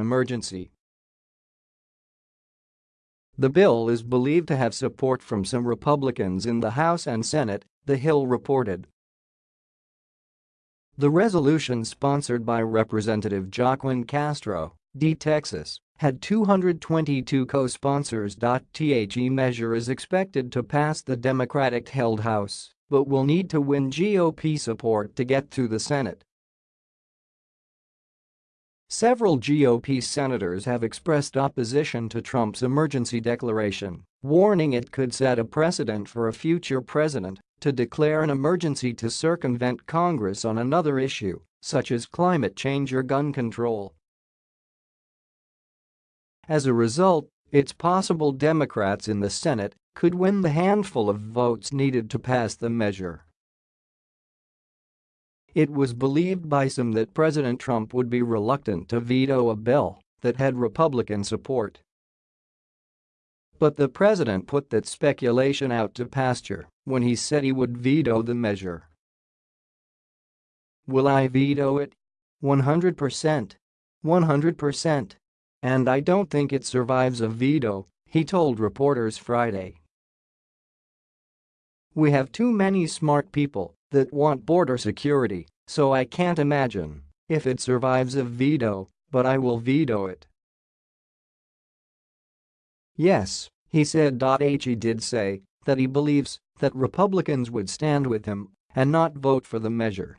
Emergency The bill is believed to have support from some Republicans in the House and Senate, The Hill reported. The resolution sponsored by Representative Joaquin Castro, D. Texas, had 222 co-sponsors. The measure is expected to pass the Democratic-held House, but will need to win GOP support to get through the Senate. Several GOP senators have expressed opposition to Trump's emergency declaration, warning it could set a precedent for a future president to declare an emergency to circumvent Congress on another issue, such as climate change or gun control. As a result, it's possible Democrats in the Senate could win the handful of votes needed to pass the measure. It was believed by some that President Trump would be reluctant to veto a bill that had Republican support. But the president put that speculation out to pasture when he said he would veto the measure. Will I veto it? 100%. 100%. And I don't think it survives a veto, he told reporters Friday. We have too many smart people that want border security, so I can't imagine if it survives a veto, but I will veto it. Yes, he said. He did say that he believes that Republicans would stand with him and not vote for the measure.